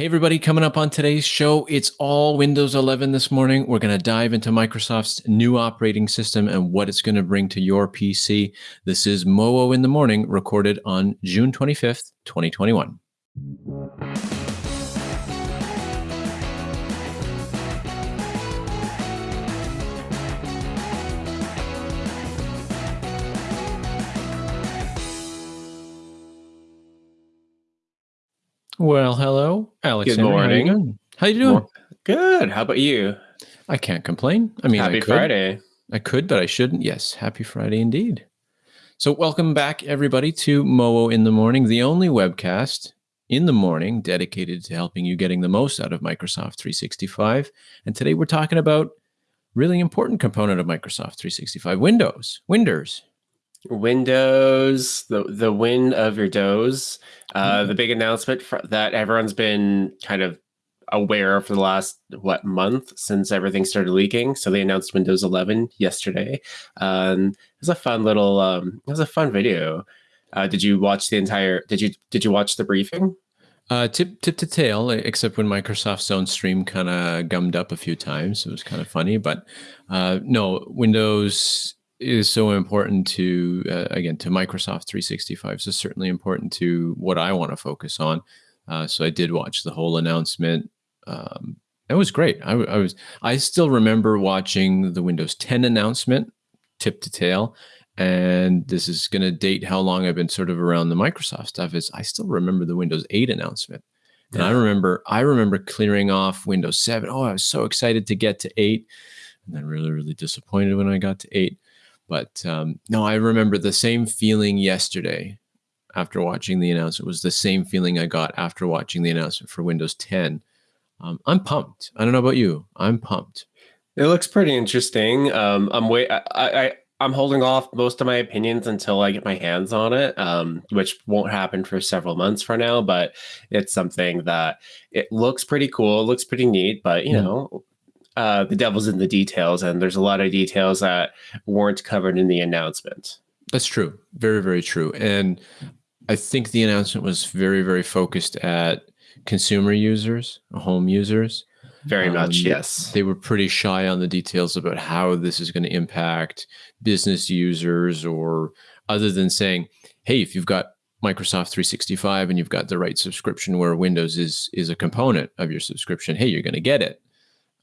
Hey, everybody, coming up on today's show, it's all Windows 11 this morning. We're going to dive into Microsoft's new operating system and what it's going to bring to your PC. This is MOO in the Morning, recorded on June 25th, 2021. Well, hello, Alex. Good Henry. How you morning. How you doing? Good. How about you? I can't complain. I mean, I Happy could. Friday. I could, but I shouldn't. Yes, happy Friday indeed. So, welcome back, everybody, to MOO in the Morning, the only webcast in the morning dedicated to helping you getting the most out of Microsoft 365. And today we're talking about really important component of Microsoft 365, Windows. Windows. Windows, the the win of your does. Uh, Mhm. The big announcement fr- that everyone's been kind of aware of for the last what month since everything started leaking. So they announced Windows 11 yesterday. Um, it was a fun little. Um, it was a fun video. Uh, did you watch the entire? Did you did you watch the briefing? Uh, tip tip to tail, except when Microsoft's own stream kind of gummed up a few times. It was kind of funny, but uh, no, Windows is so important to uh, again to Microsoft 365. So certainly important to what I want to focus on. Uh, so I did watch the whole announcement. Um, it was great. I, I was I still remember watching the Windows 10 announcement, tip to tail, and this is going to date how long I've been sort of around the Microsoft stuff. Is I still remember the Windows 8 announcement, and I remember I remember clearing off Windows 7. Oh, I was so excited to get to 8, and then really really disappointed when I got to 8. But um, no, I remember the same feeling yesterday after watching the announcement. It was the same feeling I got after watching the announcement for Windows 10. Um, I'm pumped. I don't know about you. I'm pumped. It looks pretty interesting. Um, I'm wait. I, I I'm holding off most of my opinions until I get my hands on it, um, which won't happen for several months for now. But it's something that it looks pretty cool. It looks pretty neat. But you Mm. know, uh, the devil's in the details, and there's a lot of details that weren't covered in the announcement. That's true. Very, very true. And I think the announcement was very, very focused at consumer users, home users. Very much, Um, yes. They were pretty shy on the details about how this is going to impact business users, or other than saying, hey, if you've got Microsoft 365 and you've got the right subscription where Windows is is a component of your subscription, hey, you're going to get it.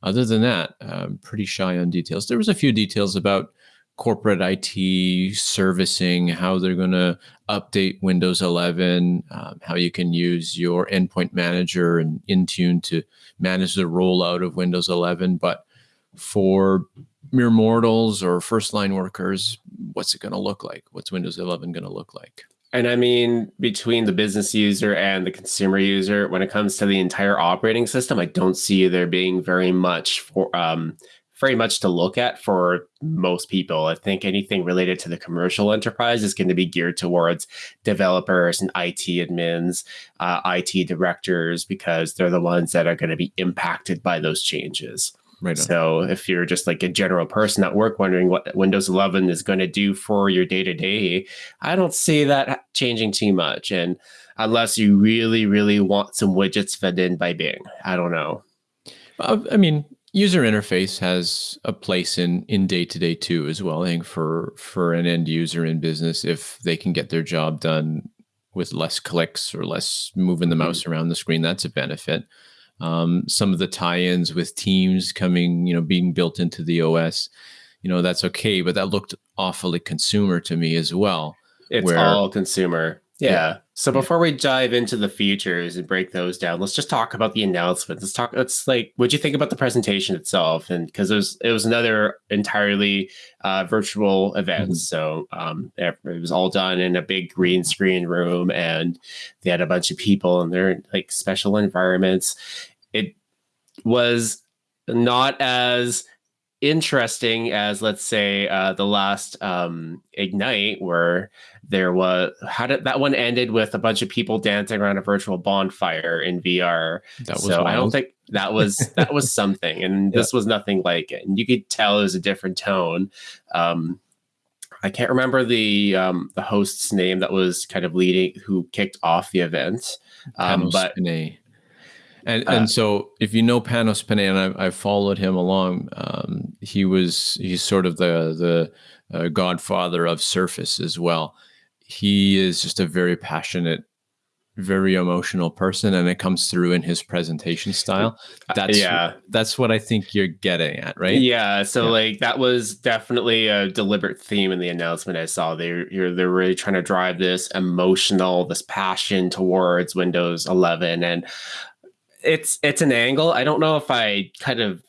Other than that, um, pretty shy on details. There was a few details about corporate IT servicing, how they're going to update Windows 11, um, how you can use your endpoint manager and Intune to manage the rollout of Windows 11. But for mere mortals or first line workers, what's it going to look like? What's Windows 11 going to look like? And I mean, between the business user and the consumer user, when it comes to the entire operating system, I don't see there being very much for um, very much to look at for most people. I think anything related to the commercial enterprise is going to be geared towards developers and IT admins, uh, IT directors, because they're the ones that are going to be impacted by those changes. Right. On. So if you're just like a general person at work wondering what Windows 11 is going to do for your day to day, I don't see that changing too much. And unless you really, really want some widgets fed in by Bing, I don't know. I mean, user interface has a place in in day to day too as well. I think for for an end user in business, if they can get their job done with less clicks or less moving the Mhm. mouse around the screen, that's a benefit. Um, some of the tie-ins with Teams coming, you know, being built into the OS, you know, that's okay. But that looked awfully consumer to me as well. It's Where- all consumer. Yeah. Yeah. So before we dive into the features and break those down, let's just talk about the announcement. Let's talk. Let's like, what'd you think about the presentation itself? And because it was it was another entirely uh, virtual event, Mhm. so um, it it was all done in a big green screen room, and they had a bunch of people in their like special environments. It was not as interesting as let's say uh, the last um, ignite where there was how did that one ended with a bunch of people dancing around a virtual bonfire in vr That was so i don't think that was that was something and this was nothing like it and you could tell it was a different tone. Um i can't remember the um the host's name that was kind of leading who kicked off the event um Panos but Panay. And uh, and so if you know Panos Panay, and I've, I've followed him along, um, he was he's sort of the the uh, godfather of Surface as well. He is just a very passionate very emotional person and it comes through in his presentation style uh, that's yeah that's what i think you're getting at right yeah so yeah. like that was definitely a deliberate theme in the announcement i saw they're you're, they're really trying to drive this emotional this passion towards windows 11 and it's it's an angle i don't know if i kind of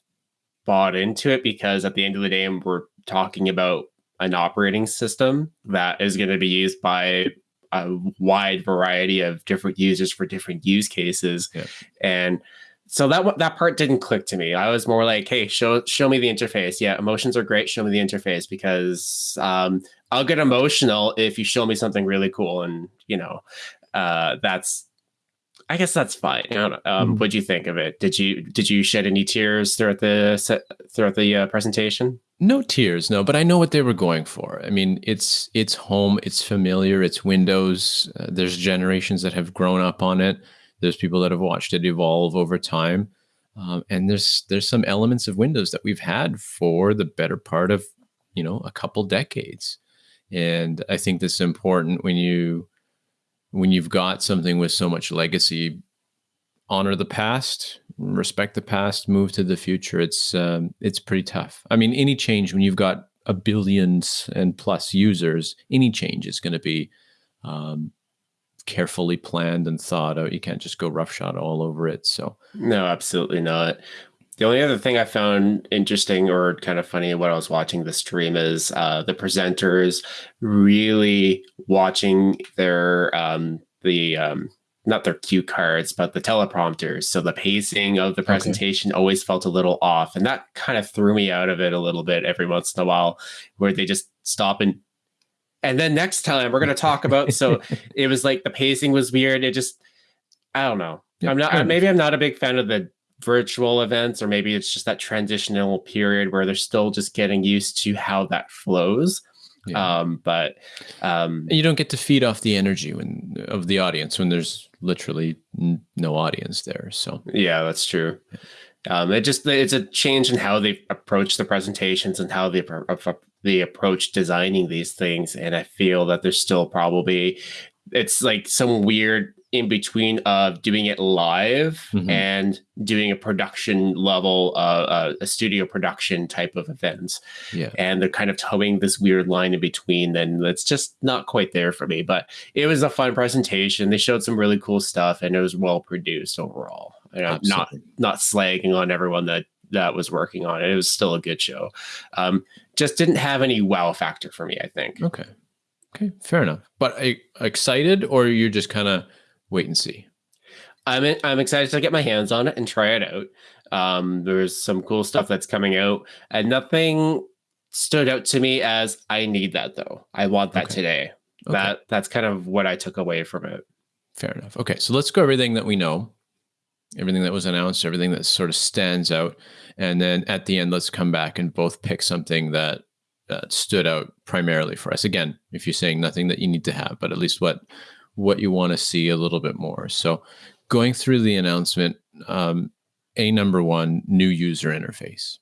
bought into it because at the end of the day we're talking about an operating system that is going to be used by a wide variety of different users for different use cases. Yeah. And so that that part didn't click to me. I was more like, "Hey, show show me the interface." Yeah, emotions are great. Show me the interface because um, I'll get emotional if you show me something really cool, and you know, uh, that's. I guess that's fine. Um, mm-hmm. What do you think of it? Did you did you shed any tears throughout the throughout the uh, presentation? No tears, no, but I know what they were going for. I mean, it's it's home, it's familiar, it's Windows. Uh, there's generations that have grown up on it. There's people that have watched it evolve over time, um, and there's there's some elements of Windows that we've had for the better part of you know a couple decades, and I think this is important when you when you've got something with so much legacy honor the past, respect the past, move to the future. It's um, it's pretty tough. I mean, any change when you've got a billions and plus users, any change is going to be um, carefully planned and thought out. You can't just go roughshod all over it. So no, absolutely not. The only other thing I found interesting or kind of funny when I was watching the stream is uh, the presenters really watching their um, the um, not their cue cards, but the teleprompters. So the pacing of the presentation okay. always felt a little off. And that kind of threw me out of it a little bit every once in a while, where they just stop and and then next time we're going to talk about so it was like the pacing was weird it just i don't know yeah, i'm not maybe i'm not a big fan of the virtual events or maybe it's just that transitional period where they're still just getting used to how that flows yeah. um but um you don't get to feed off the energy when of the audience when there's literally n- no audience there. So yeah, that's true. Um, it just it's a change in how they approach the presentations and how they they approach designing these things, and I feel that there's still probably it's like some weird in between of doing it live mm-hmm. and doing a production level, uh, uh, a studio production type of events. Yeah. And they're kind of towing this weird line in between. Then that's just not quite there for me. But it was a fun presentation. They showed some really cool stuff, and it was well produced overall. And I'm not not slagging on everyone that that was working on it. It was still a good show. Um, just didn't have any wow factor for me. I think. Okay. Okay, fair enough. But excited, or you're just kind of wait and see. I'm I'm excited to get my hands on it and try it out. Um, there's some cool stuff that's coming out, and nothing stood out to me as I need that though. I want that okay. today. Okay. That that's kind of what I took away from it. Fair enough. Okay, so let's go everything that we know, everything that was announced, everything that sort of stands out, and then at the end, let's come back and both pick something that uh, stood out primarily for us. Again, if you're saying nothing that you need to have, but at least what what you want to see a little bit more. So, going through the announcement, um, a number one new user interface.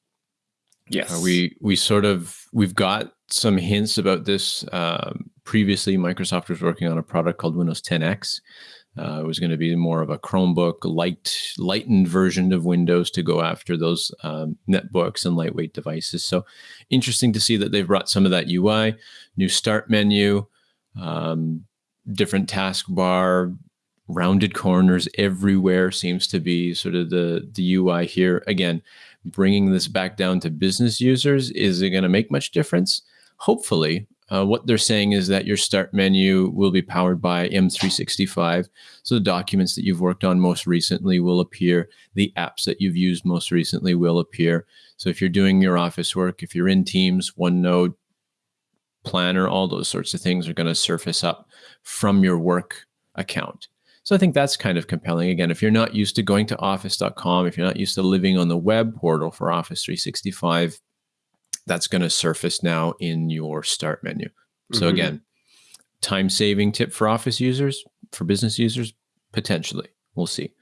Yes, uh, we we sort of we've got some hints about this. Um, previously, Microsoft was working on a product called Windows 10X. Uh, it was going to be more of a Chromebook light, lightened version of Windows to go after those um, netbooks and lightweight devices. So interesting to see that they've brought some of that UI, new start menu, um, different taskbar, rounded corners everywhere seems to be sort of the the UI here. Again, bringing this back down to business users is it going to make much difference? Hopefully. Uh, what they're saying is that your start menu will be powered by M365. So the documents that you've worked on most recently will appear. The apps that you've used most recently will appear. So if you're doing your office work, if you're in Teams, OneNote, Planner, all those sorts of things are going to surface up from your work account. So I think that's kind of compelling. Again, if you're not used to going to office.com, if you're not used to living on the web portal for Office 365, that's going to surface now in your start menu. So mm-hmm. again, time saving tip for office users, for business users, potentially. We'll see.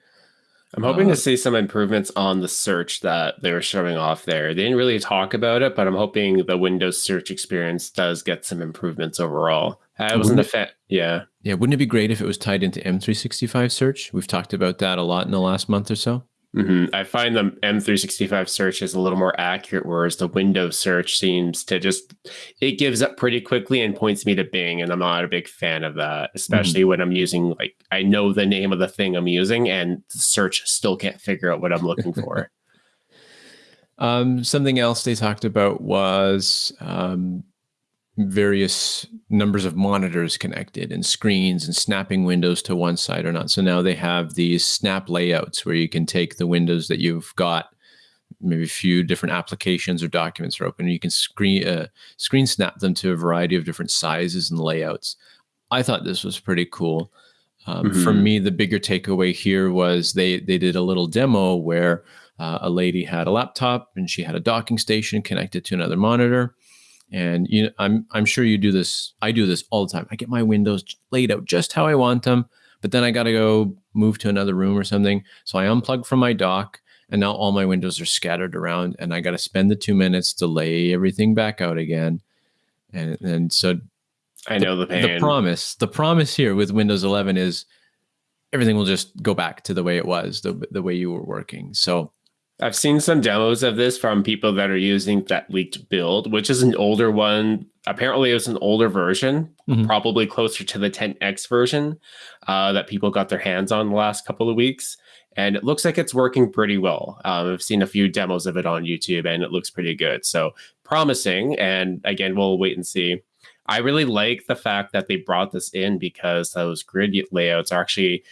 I'm hoping to um, see some improvements on the search that they were showing off there. They didn't really talk about it, but I'm hoping the Windows search experience does get some improvements overall. I wasn't a fan. Yeah. Yeah. Wouldn't it be great if it was tied into M365 search? We've talked about that a lot in the last month or so. Mm-hmm. I find the M365 search is a little more accurate, whereas the Windows search seems to just it gives up pretty quickly and points me to Bing, and I'm not a big fan of that, especially mm-hmm. when I'm using like I know the name of the thing I'm using, and search still can't figure out what I'm looking for. um, something else they talked about was um, various numbers of monitors connected and screens and snapping windows to one side or not. So now they have these snap layouts where you can take the windows that you've got, maybe a few different applications or documents are open, and you can screen uh, screen snap them to a variety of different sizes and layouts. I thought this was pretty cool. Um, mm-hmm. For me, the bigger takeaway here was they they did a little demo where uh, a lady had a laptop and she had a docking station connected to another monitor and you know, I'm I'm sure you do this. I do this all the time. I get my windows laid out just how I want them, but then I got to go move to another room or something. So I unplug from my dock, and now all my windows are scattered around, and I got to spend the two minutes to lay everything back out again. And and so I know the, the pain. The promise, the promise here with Windows 11 is everything will just go back to the way it was, the the way you were working. So I've seen some demos of this from people that are using that leaked build, which is an older one. Apparently, it was an older version, mm-hmm. probably closer to the 10X version uh, that people got their hands on the last couple of weeks. And it looks like it's working pretty well. Um, I've seen a few demos of it on YouTube and it looks pretty good. So promising. And again, we'll wait and see. I really like the fact that they brought this in because those grid layouts are actually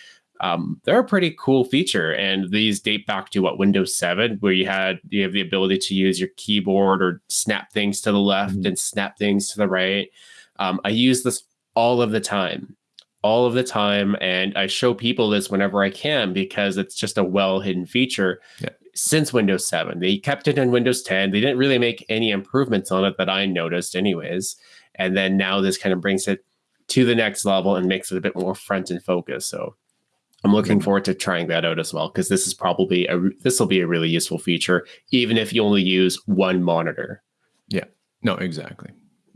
um, they're a pretty cool feature. And these date back to what Windows 7, where you had you have the ability to use your keyboard or snap things to the left mm-hmm. and snap things to the right. Um, I use this all of the time, all of the time, and I show people this whenever I can because it's just a well hidden feature. Yeah. Since Windows 7, they kept it in Windows 10. They didn't really make any improvements on it that I noticed, anyways. And then now this kind of brings it to the next level and makes it a bit more front and focus. So I'm looking forward to trying that out as well because this is probably a this will be a really useful feature even if you only use one monitor. Yeah. No, exactly.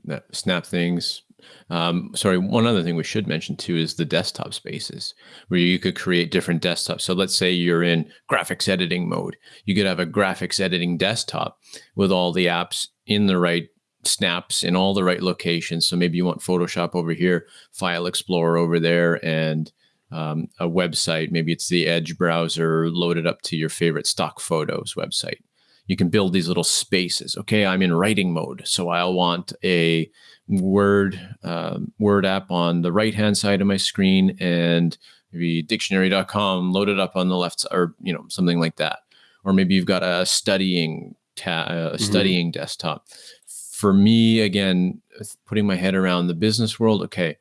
That snap things. Um, sorry, one other thing we should mention too is the desktop spaces where you could create different desktops. So let's say you're in graphics editing mode. You could have a graphics editing desktop with all the apps in the right snaps in all the right locations. So maybe you want Photoshop over here, File Explorer over there, and um, a website, maybe it's the Edge browser loaded up to your favorite stock photos website. You can build these little spaces. Okay, I'm in writing mode, so I'll want a Word um, Word app on the right hand side of my screen, and maybe dictionary.com loaded up on the left or you know something like that. Or maybe you've got a studying ta- a mm-hmm. studying desktop. For me, again, putting my head around the business world. Okay,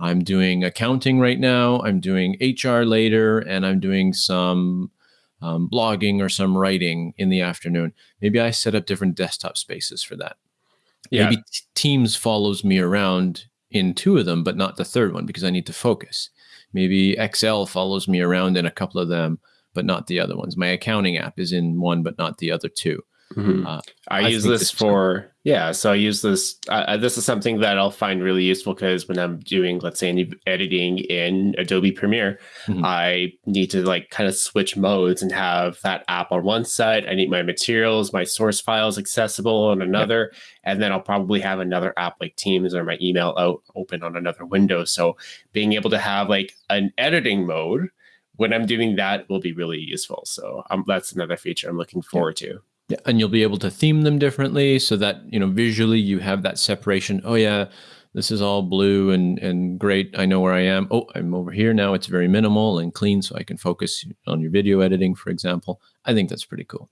I'm doing accounting right now. I'm doing HR later, and I'm doing some um, blogging or some writing in the afternoon. Maybe I set up different desktop spaces for that. Yeah. Maybe Teams follows me around in two of them, but not the third one because I need to focus. Maybe Excel follows me around in a couple of them, but not the other ones. My accounting app is in one, but not the other two. Mm-hmm. Uh, I, I, use this, for yeah. So I use this. Uh, this is something that I'll find really useful because when I'm doing, let's say, any editing in Adobe Premiere, mm-hmm. I need to like kind of switch modes and have that app on one side. I need my materials, my source files accessible on another, yep. and then I'll probably have another app like Teams or my email out open on another window. So being able to have like an editing mode when I'm doing that will be really useful. So um, that's another feature I'm looking forward yep. to. Yeah, and you'll be able to theme them differently so that you know visually you have that separation. Oh yeah, this is all blue and and great. I know where I am. Oh, I'm over here now. It's very minimal and clean, so I can focus on your video editing, for example. I think that's pretty cool.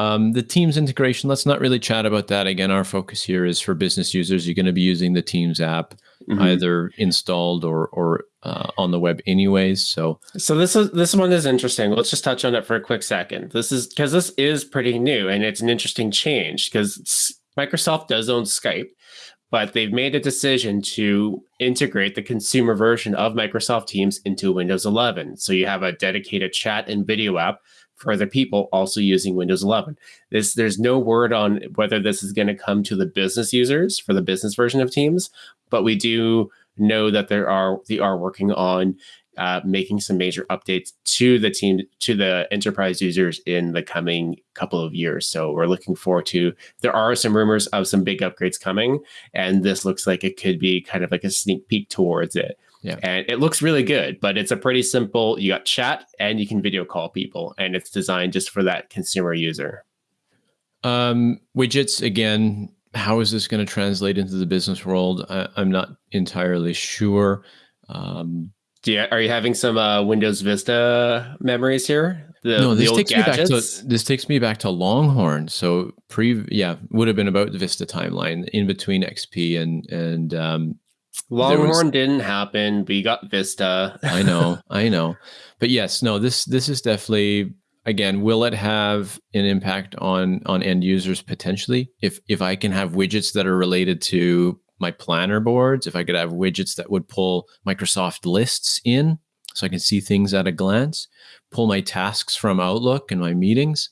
Um, the Teams integration, let's not really chat about that. Again, our focus here is for business users. You're going to be using the Teams app mm-hmm. either installed or or uh, on the web anyways. So so this is this one is interesting. Let's just touch on it for a quick second. This is because this is pretty new and it's an interesting change because Microsoft does own Skype, but they've made a decision to integrate the consumer version of Microsoft Teams into Windows 11. So you have a dedicated chat and video app for other people also using Windows 11. This there's no word on whether this is going to come to the business users for the business version of Teams, but we do know that there are they are working on uh, making some major updates to the team to the enterprise users in the coming couple of years. So we're looking forward to. There are some rumors of some big upgrades coming, and this looks like it could be kind of like a sneak peek towards it. Yeah. And it looks really good, but it's a pretty simple. You got chat and you can video call people, and it's designed just for that consumer user. Um, widgets again. How is this going to translate into the business world? I, am not entirely sure. Um, do you, are you having some uh, Windows Vista memories here? The, no, this takes gadgets? me back to this takes me back to Longhorn. So pre, yeah, would have been about the Vista timeline in between XP and and um, Longhorn was, didn't happen. We got Vista. I know, I know, but yes, no. This this is definitely again. Will it have an impact on on end users potentially? If if I can have widgets that are related to my planner boards, if I could have widgets that would pull Microsoft lists in so I can see things at a glance, pull my tasks from Outlook and my meetings,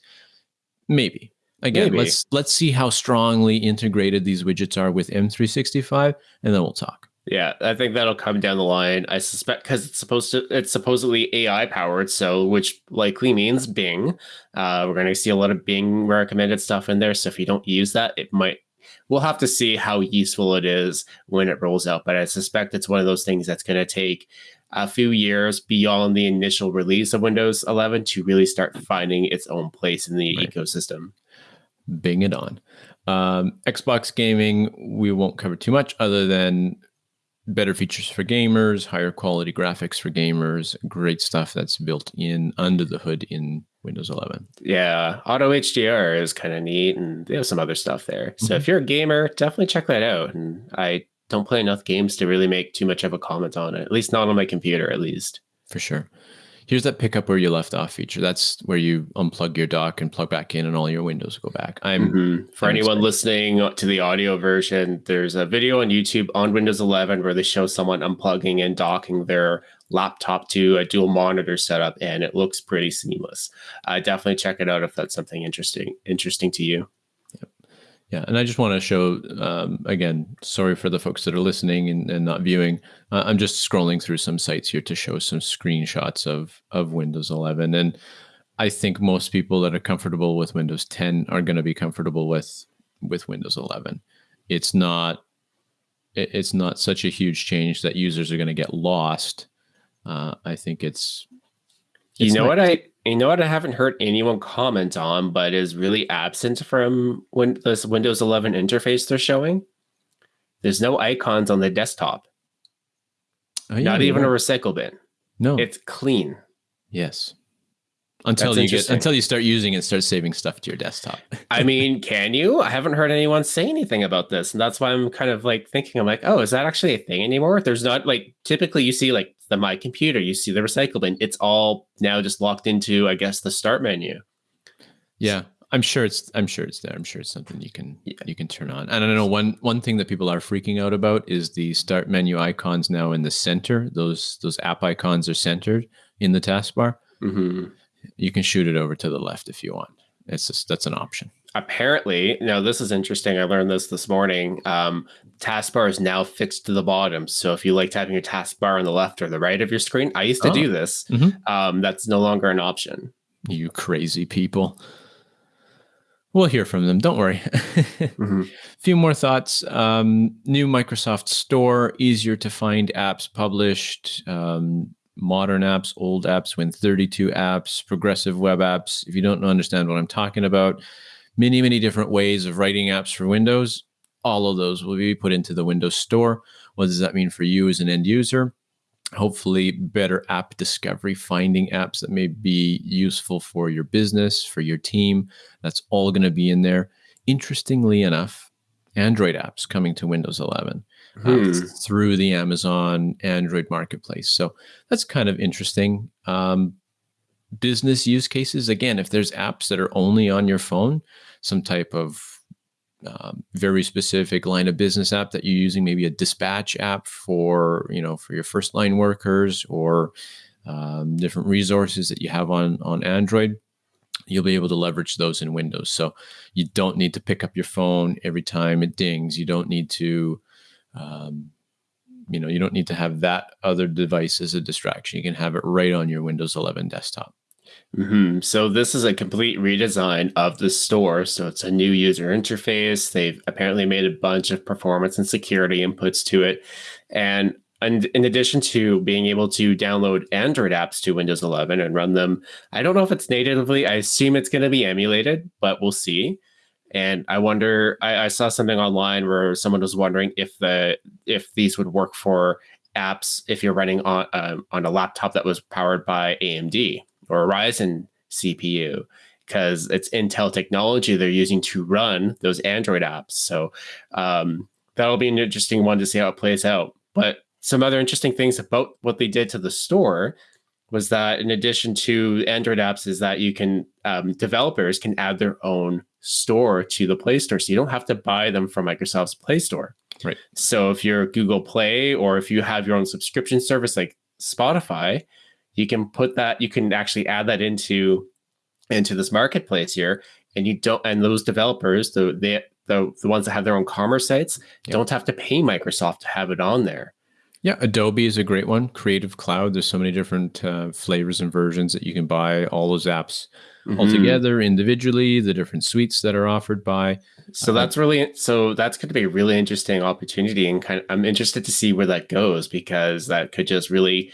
maybe. Again, maybe. let's let's see how strongly integrated these widgets are with M365 and then we'll talk. Yeah, I think that'll come down the line. I suspect because it's supposed to, it's supposedly AI powered, so which likely means Bing. Uh, we're going to see a lot of Bing recommended stuff in there. So if you don't use that, it might we'll have to see how useful it is when it rolls out. But I suspect it's one of those things that's going to take a few years beyond the initial release of Windows 11 to really start finding its own place in the right. ecosystem. Bing it on. Um, Xbox gaming, we won't cover too much other than better features for gamers, higher quality graphics for gamers, great stuff that's built in under the hood in Windows 11. Yeah, Auto HDR is kind of neat, and they have some other stuff there. So mm-hmm. if you're a gamer, definitely check that out. And I don't play enough games to really make too much of a comment on it, at least not on my computer, at least. For sure. Here's that pick up where you left off feature. That's where you unplug your dock and plug back in, and all your windows go back. I'm mm-hmm. for I'm anyone listening to the audio version. There's a video on YouTube on Windows 11 where they show someone unplugging and docking their laptop to a dual monitor setup, and it looks pretty seamless. Uh, definitely check it out if that's something interesting interesting to you. Yeah, and I just want to show um, again. Sorry for the folks that are listening and, and not viewing. Uh, I'm just scrolling through some sites here to show some screenshots of of Windows 11, and I think most people that are comfortable with Windows 10 are going to be comfortable with with Windows 11. It's not it's not such a huge change that users are going to get lost uh, I think it's, it's you know what I you know what I haven't heard anyone comment on, but is really absent from when this Windows 11 interface they're showing. There's no icons on the desktop. Oh, yeah, Not even a recycle bin. No, it's clean. Yes until That's you get until you start using it start saving stuff to your desktop i mean can you i haven't heard anyone say anything about this and that's why i'm kind of like thinking i'm like oh is that actually a thing anymore there's not like typically you see like the my computer you see the recycle bin it's all now just locked into i guess the start menu yeah i'm sure it's i'm sure it's there i'm sure it's something you can yeah. you can turn on and i know one one thing that people are freaking out about is the start menu icons now in the center those those app icons are centered in the taskbar mm-hmm you can shoot it over to the left if you want. It's just that's an option. Apparently, now this is interesting. I learned this this morning. Um, taskbar is now fixed to the bottom. So if you like having your taskbar on the left or the right of your screen, I used to oh. do this. Mm-hmm. Um, that's no longer an option. You crazy people. We'll hear from them. Don't worry. mm-hmm. few more thoughts. Um, new Microsoft Store, easier to find apps published. Um, modern apps, old apps, Win 32 apps, progressive web apps. If you don't understand what I'm talking about, many, many different ways of writing apps for Windows. All of those will be put into the Windows Store. What does that mean for you as an end user? Hopefully, better app discovery, finding apps that may be useful for your business, for your team. That's all going to be in there. Interestingly enough, Android apps coming to Windows 11 hmm. through the Amazon Android marketplace. So that's kind of interesting. Um, business use cases again, if there's apps that are only on your phone, some type of um, very specific line of business app that you're using, maybe a dispatch app for you know for your first line workers or um, different resources that you have on on Android, you'll be able to leverage those in Windows. So you don't need to pick up your phone every time it dings. You don't need to, um, you know, you don't need to have that other device as a distraction. You can have it right on your Windows 11 desktop. Mm-hmm. So this is a complete redesign of the store. So it's a new user interface. They've apparently made a bunch of performance and security inputs to it. And and in addition to being able to download Android apps to Windows 11 and run them, I don't know if it's natively. I assume it's going to be emulated, but we'll see. And I wonder. I, I saw something online where someone was wondering if the if these would work for apps if you're running on uh, on a laptop that was powered by AMD or a Ryzen CPU because it's Intel technology they're using to run those Android apps. So um, that'll be an interesting one to see how it plays out. But some other interesting things about what they did to the store was that in addition to Android apps, is that you can um, developers can add their own store to the Play Store, so you don't have to buy them from Microsoft's Play Store. Right. So if you're Google Play or if you have your own subscription service like Spotify, you can put that you can actually add that into into this marketplace here. And you don't and those developers the they, the, the ones that have their own commerce sites don't have to pay microsoft to have it on there. Yeah adobe is a great one. Creative cloud there's so many different uh, flavors and versions that you can buy all those apps mm-hmm. all together individually the different suites that are offered by. So uh, that's really so that's going to be a really interesting opportunity and kind of i'm interested to see where that goes because that could just really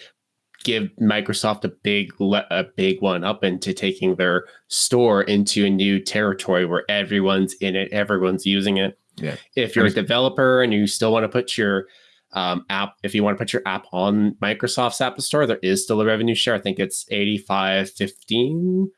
give Microsoft a big a big one up into taking their store into a new territory where everyone's in it, everyone's using it. Yeah. If you're a developer and you still want to put your um, app, if you want to put your app on Microsoft's App Store, there is still a revenue share. I think it's 85 15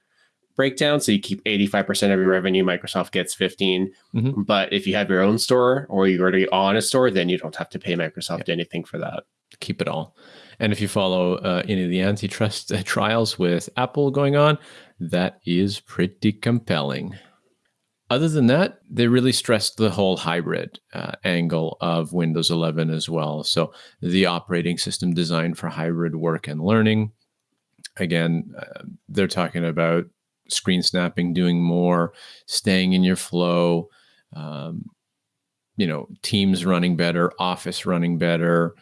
breakdown. So you keep 85% of your revenue, Microsoft gets 15. Mm-hmm. But if you have your own store or you're already on a store, then you don't have to pay Microsoft yeah. anything for that. Keep it all. And if you follow uh, any of the antitrust uh, trials with Apple going on, that is pretty compelling. Other than that, they really stressed the whole hybrid uh, angle of Windows 11 as well. So, the operating system designed for hybrid work and learning. Again, uh, they're talking about screen snapping, doing more, staying in your flow, um, you know, teams running better, office running better,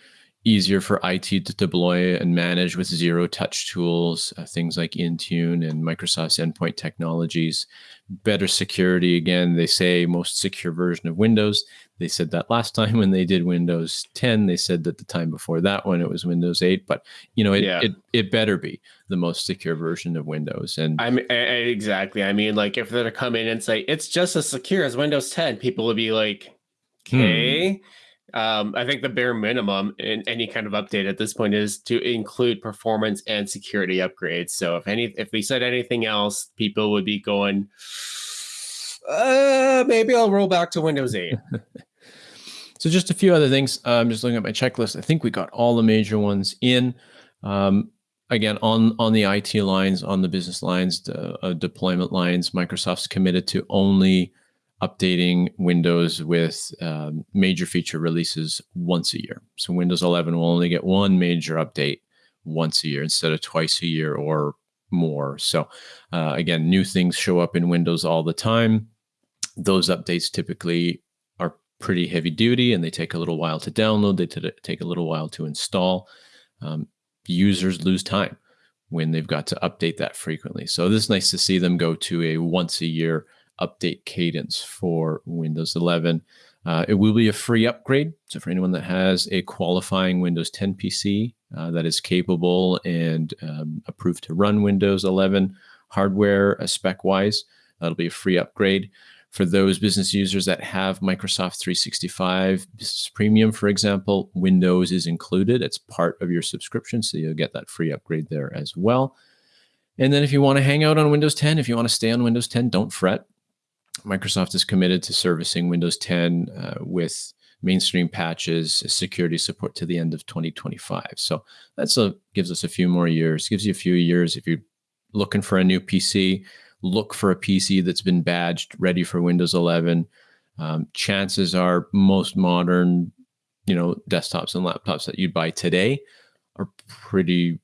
easier for IT to deploy and manage with zero touch tools, uh, things like Intune and Microsoft's endpoint technologies. Better security. Again, they say most secure version of Windows. They said that last time when they did Windows 10. They said that the time before that one it was Windows 8. But you know, it yeah. it, it better be the most secure version of Windows. And I mean, exactly. I mean, like if they're to come in and say it's just as secure as Windows 10, people would be like, hmm. okay. Hmm um, I think the bare minimum in any kind of update at this point is to include performance and security upgrades. So if any, if we said anything else, people would be going, uh, maybe I'll roll back to Windows 8. so just a few other things. I'm just looking at my checklist. I think we got all the major ones in. Um, again, on on the IT lines, on the business lines, the uh, deployment lines, Microsoft's committed to only updating Windows with um, major feature releases once a year. So Windows 11 will only get one major update once a year instead of twice a year or more. So uh, again, new things show up in Windows all the time. Those updates typically are pretty heavy duty and they take a little while to download. They take a little while to install. Um, users lose time when they've got to update that frequently. So this is nice to see them go to a once a year update cadence for Windows 11. Uh, it will be a free upgrade. So, for anyone that has a qualifying Windows 10 PC uh, that is capable and um, approved to run Windows 11 hardware uh, spec wise, that'll be a free upgrade. For those business users that have Microsoft 365 Business Premium, for example, Windows is included. It's part of your subscription. So, you'll get that free upgrade there as well. And then, if you want to hang out on Windows 10, if you want to stay on Windows 10, don't fret. Microsoft is committed to servicing Windows 10 uh, with mainstream patches, security support to the end of 2025. So that's a gives us a few more years. Gives you a few years if you're looking for a new PC. Look for a PC that's been badged, ready for Windows 11. Um, chances are most modern, you know, desktops and laptops that you'd buy today are pretty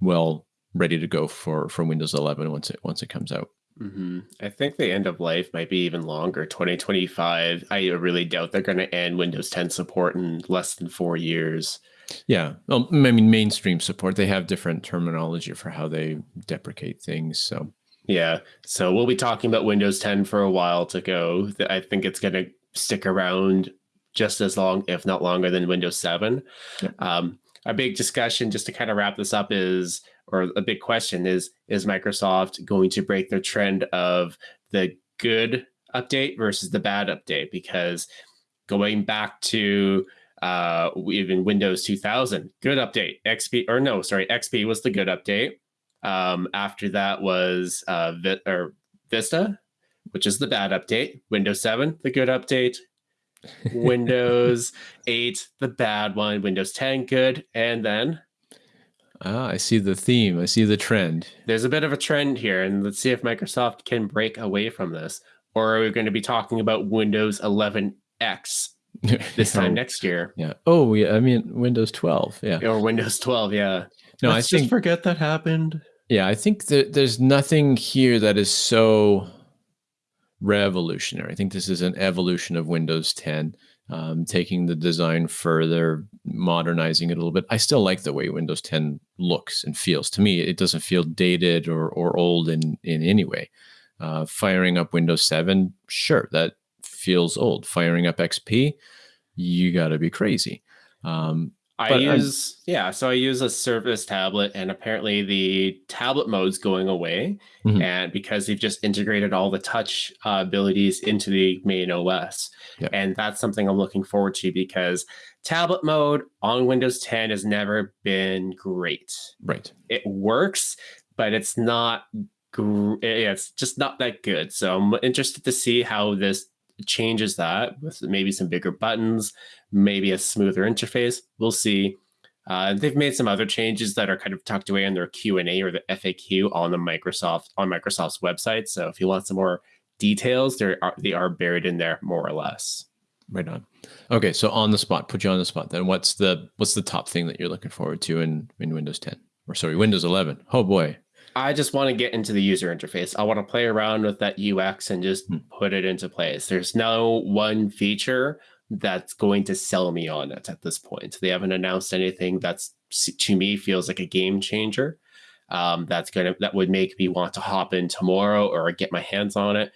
well ready to go for for Windows 11 once it once it comes out. Mm-hmm. I think the end of life might be even longer, 2025. I really doubt they're going to end Windows 10 support in less than four years. Yeah, well, I mean mainstream support. They have different terminology for how they deprecate things. So yeah, so we'll be talking about Windows 10 for a while to go. I think it's going to stick around just as long, if not longer, than Windows 7. Yeah. Um, a big discussion, just to kind of wrap this up, is or a big question is: Is Microsoft going to break their trend of the good update versus the bad update? Because going back to uh, even Windows 2000, good update. XP or no, sorry, XP was the good update. Um, after that was uh, Vi- or Vista, which is the bad update. Windows 7, the good update. Windows 8, the bad one. Windows 10, good. And then. Ah, I see the theme. I see the trend. There's a bit of a trend here, and let's see if Microsoft can break away from this. Or are we going to be talking about Windows 11X this time next year. Yeah. Oh, yeah. I mean, Windows 12. Yeah. Or Windows 12. Yeah. No, Let's I think just forget that happened. Yeah, I think that there's nothing here that is so revolutionary. I think this is an evolution of Windows 10, um, taking the design further, modernizing it a little bit. I still like the way Windows 10 looks and feels. To me, it doesn't feel dated or or old in in any way. Uh, firing up Windows 7, sure, that feels old. Firing up XP, you got to be crazy. Um, I use I'm, yeah, so I use a Surface tablet, and apparently the tablet mode's going away, mm-hmm. and because they've just integrated all the touch uh, abilities into the main OS, yeah. and that's something I'm looking forward to because tablet mode on Windows 10 has never been great. Right, it works, but it's not. Gr- it's just not that good. So I'm interested to see how this changes that with maybe some bigger buttons, maybe a smoother interface. We'll see. Uh, they've made some other changes that are kind of tucked away in their Q and A or the FAQ on the Microsoft on Microsoft's website. So if you want some more details, they are they are buried in there more or less. Right on. Okay, so on the spot, put you on the spot. Then what's the what's the top thing that you're looking forward to in in Windows 10 or sorry Windows 11? Oh boy, I just want to get into the user interface. I want to play around with that UX and just mm. put it into place. There's no one feature that's going to sell me on it at this point. They haven't announced anything that's to me feels like a game changer. Um, that's gonna that would make me want to hop in tomorrow or get my hands on it.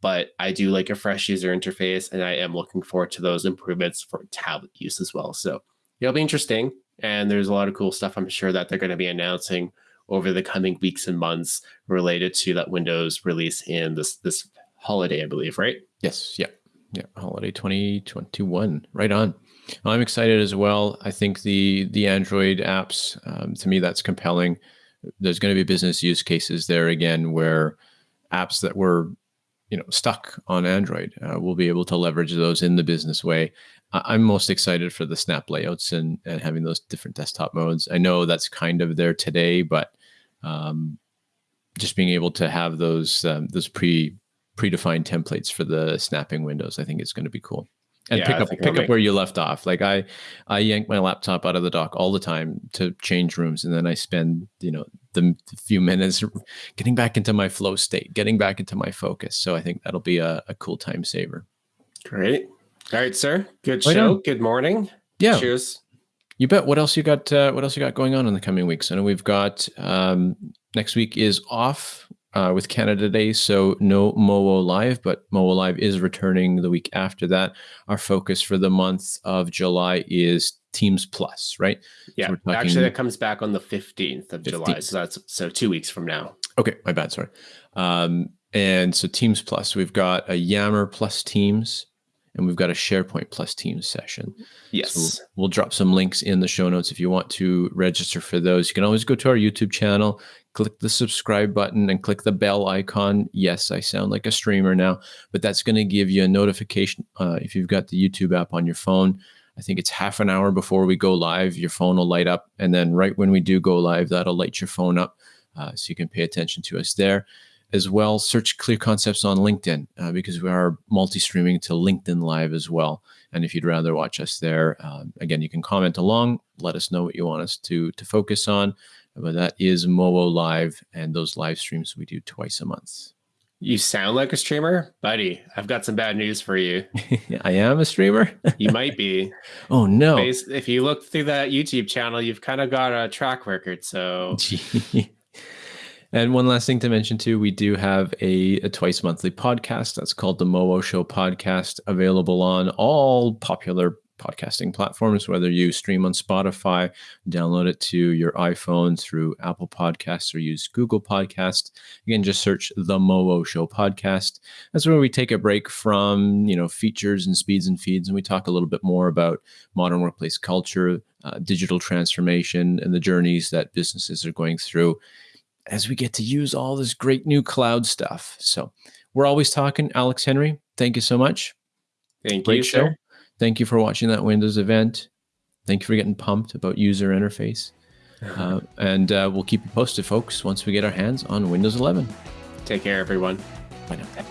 But I do like a fresh user interface, and I am looking forward to those improvements for tablet use as well. So it'll be interesting, and there's a lot of cool stuff I'm sure that they're going to be announcing over the coming weeks and months related to that Windows release in this this holiday, I believe, right? Yes. Yeah. Yeah. Holiday 2021. Right on. I'm excited as well. I think the the Android apps, um, to me, that's compelling. There's going to be business use cases there again where apps that were you know stuck on Android, uh, we'll be able to leverage those in the business way. I'm most excited for the snap layouts and, and having those different desktop modes. I know that's kind of there today, but um, just being able to have those um, those pre predefined templates for the snapping windows, I think is going to be cool. And yeah, pick up pick up where you left off. Like I I yank my laptop out of the dock all the time to change rooms, and then I spend you know the, the few minutes getting back into my flow state, getting back into my focus. So I think that'll be a, a cool time saver. Great. All right, sir. Good right show. On. Good morning. Yeah. Cheers. You bet. What else you got? Uh, what else you got going on in the coming weeks? I know we've got um, next week is off uh, with Canada Day, so no MOO Live, but MOO Live is returning the week after that. Our focus for the month of July is Teams Plus, right? Yeah, so talking... actually, that comes back on the fifteenth of 15th. July, so that's so two weeks from now. Okay, my bad. Sorry. Um, and so Teams Plus, we've got a Yammer Plus Teams and we've got a SharePoint plus Teams session. Yes. So we'll, we'll, drop some links in the show notes if you want to register for those. You can always go to our YouTube channel, click the subscribe button, and click the bell icon. Yes, I sound like a streamer now, but that's going to give you a notification uh, if you've got the YouTube app on your phone. I think it's half an hour before we go live, your phone will light up. And then right when we do go live, that'll light your phone up uh, so you can pay attention to us there. As well, search Clear Concepts on LinkedIn uh, because we are multi streaming to LinkedIn Live as well. And if you'd rather watch us there, um, again, you can comment along, let us know what you want us to, to focus on. But that is MOO Live and those live streams we do twice a month. You sound like a streamer, buddy. I've got some bad news for you. I am a streamer. you might be. Oh no! If you look through that YouTube channel, you've kind of got a track record. So. and one last thing to mention too, we do have a, a twice monthly podcast that's called the Mowo Show Podcast, available on all popular podcasting platforms, whether you stream on Spotify, download it to your iPhone through Apple Podcasts or use Google Podcasts. Again, just search the Mowo Show podcast. That's where we take a break from, you know, features and speeds and feeds, and we talk a little bit more about modern workplace culture, uh, digital transformation, and the journeys that businesses are going through as we get to use all this great new cloud stuff. So we're always talking. Alex Henry, thank you so much. Thank Great you, show. Sir. Thank you for watching that Windows event. Thank you for getting pumped about user interface. Uh, and uh, we'll keep you posted, folks, once we get our hands on Windows 11. Take care, everyone. Bye now.